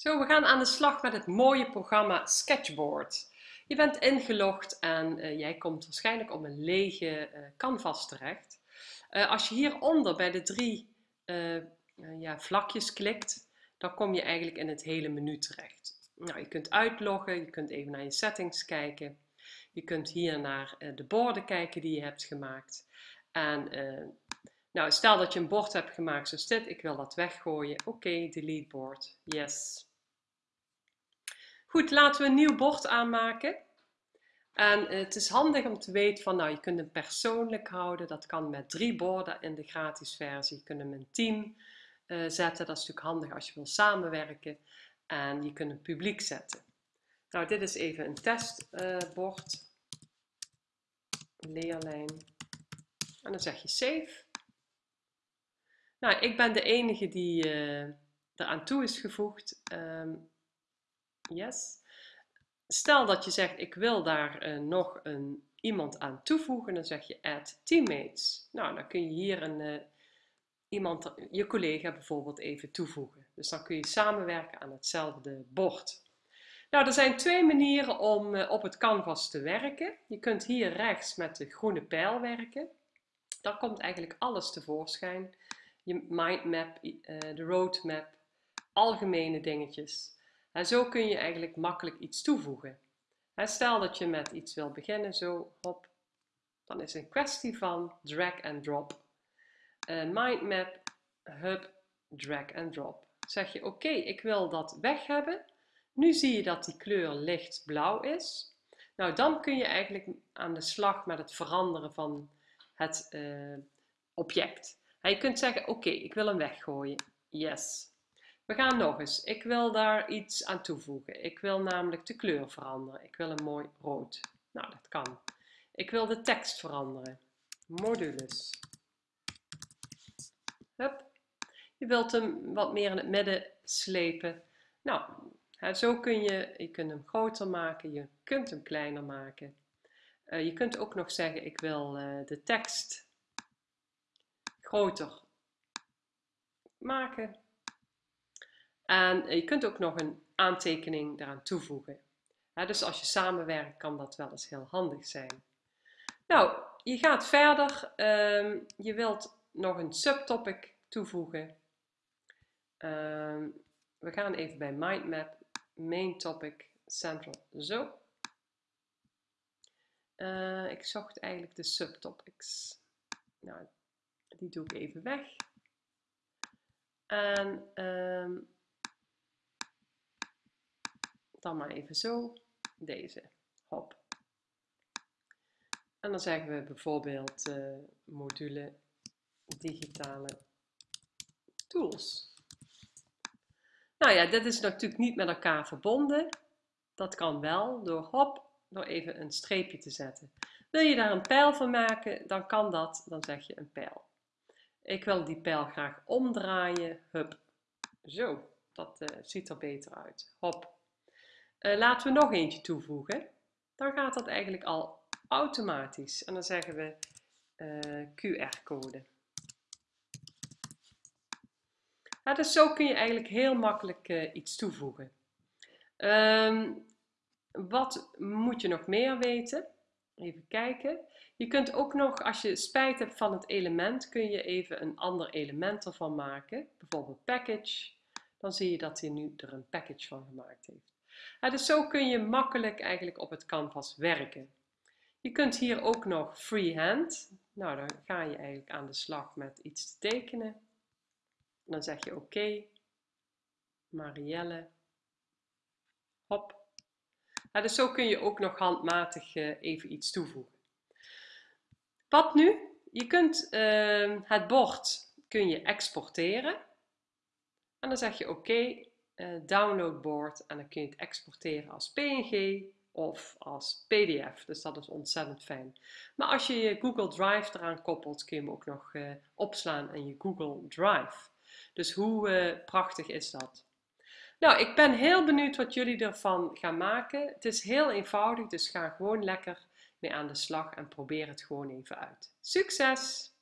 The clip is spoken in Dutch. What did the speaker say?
Zo, we gaan aan de slag met het mooie programma Sketchboard. Je bent ingelogd en uh, jij komt waarschijnlijk op een lege uh, canvas terecht. Uh, als je hieronder bij de drie ja, vlakjes klikt, dan kom je eigenlijk in het hele menu terecht. Nou, je kunt uitloggen, je kunt even naar je settings kijken. Je kunt hier naar de borden kijken die je hebt gemaakt. En nou, stel dat je een bord hebt gemaakt zoals dit, ik wil dat weggooien. Oké, delete board, yes. Goed, laten we een nieuw bord aanmaken. En eh, het is handig om te weten van, nou, je kunt hem persoonlijk houden. Dat kan met drie borden in de gratis versie. Je kunt hem in team uh, zetten. Dat is natuurlijk handig als je wil samenwerken. En je kunt hem publiek zetten. Nou, dit is even een testbord. Uh, leerlijn. En dan zeg je save. Nou, ik ben de enige die uh, eraan toe is gevoegd. Um, Yes. Stel dat je zegt, ik wil daar uh, nog een, iemand aan toevoegen, dan zeg je add teammates. Nou, dan kun je hier een, uh, iemand, je collega bijvoorbeeld even toevoegen. Dus dan kun je samenwerken aan hetzelfde bord. Nou, er zijn twee manieren om uh, op het canvas te werken. Je kunt hier rechts met de groene pijl werken. Dan komt eigenlijk alles tevoorschijn. Je mindmap, de roadmap, algemene dingetjes. En zo kun je eigenlijk makkelijk iets toevoegen. stel dat je met iets wil beginnen, zo hop, dan is het een kwestie van drag and drop. Uh, mindmap, hub, drag and drop. Zeg je oké, ik wil dat weg hebben. Nu zie je dat die kleur lichtblauw is. Nou, dan kun je eigenlijk aan de slag met het veranderen van het uh, object. je kunt zeggen, oké, ik wil hem weggooien. Yes. We gaan nog eens. Ik wil daar iets aan toevoegen. Ik wil namelijk de kleur veranderen. Ik wil een mooi rood. Nou, dat kan. Ik wil de tekst veranderen. Modules. Hup. Je wilt hem wat meer in het midden slepen. Nou, zo kun je, je kunt hem groter maken, je kunt hem kleiner maken. Uh, je kunt ook nog zeggen, ik wil uh, de tekst groter maken. En je kunt ook nog een aantekening daaraan toevoegen. dus als je samenwerkt kan dat wel eens heel handig zijn. Nou, je gaat verder. Ehm, je wilt nog een subtopic toevoegen. Ehm, we gaan even bij Mindmap, Main Topic, Central, zo. Uh, ik zocht eigenlijk de subtopics. Nou, die doe ik even weg. En um, dan maar even zo, deze, hop. En dan zeggen we bijvoorbeeld uh, module digitale tools. Nou ja, dit is natuurlijk niet met elkaar verbonden. Dat kan wel door hop, door even een streepje te zetten. Wil je daar een pijl van maken, dan kan dat, dan zeg je een pijl. Ik wil die pijl graag omdraaien, hup, zo, dat uh, ziet er beter uit. Hop, uh, laten we nog eentje toevoegen. Dan gaat dat eigenlijk al automatisch. En dan zeggen we uh, QR-code. Dus zo kun je eigenlijk heel makkelijk uh, iets toevoegen. Um, wat moet je nog meer weten? Even kijken. Je kunt ook nog, als je spijt hebt van het element, kun je even een ander element ervan maken. Bijvoorbeeld package. Dan zie je dat hij nu er een package van gemaakt heeft dus zo kun je makkelijk eigenlijk op het canvas werken. Je kunt hier ook nog freehand. Nou, dan ga je eigenlijk aan de slag met iets te tekenen. Dan zeg je oké. Marielle. Hop. dus zo kun je ook nog handmatig uh, even iets toevoegen. Wat nu? Je kunt uh, het bord kun je exporteren. En dan zeg je oké, downloadboard en dan kun je het exporteren als PNG of als PDF. Dus dat is ontzettend fijn. Maar als je je Google Drive eraan koppelt, kun je hem ook nog uh, opslaan in je Google Drive. Dus hoe uh, prachtig is dat? Nou, ik ben heel benieuwd wat jullie ervan gaan maken. Het is heel eenvoudig, dus ga gewoon lekker mee aan de slag en probeer het gewoon even uit. Succes!